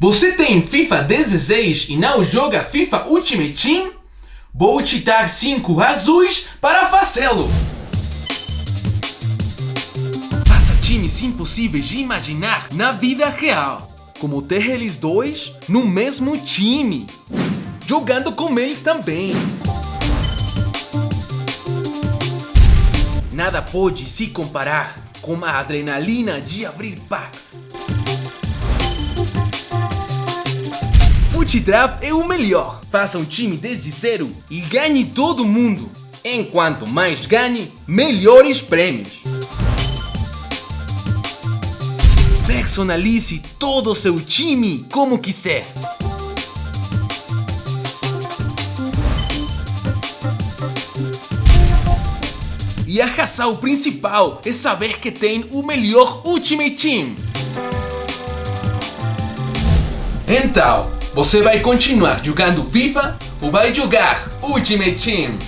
Você tem FIFA 16 e não joga FIFA Ultimate Team? Vou te dar 5 azuis para fazê-lo! Faça times impossíveis de imaginar na vida real. Como ter eles dois no mesmo time. Jogando com eles também. Nada pode se comparar com a adrenalina de abrir packs. FuteDraft é o melhor. Faça um time desde zero e ganhe todo mundo. Enquanto mais ganhe, melhores prêmios. Personalize todo o seu time como quiser. E a razão principal é saber que tem o melhor Ultimate Team. Então, você vai continuar jogando FIFA ou vai jogar Ultimate Team?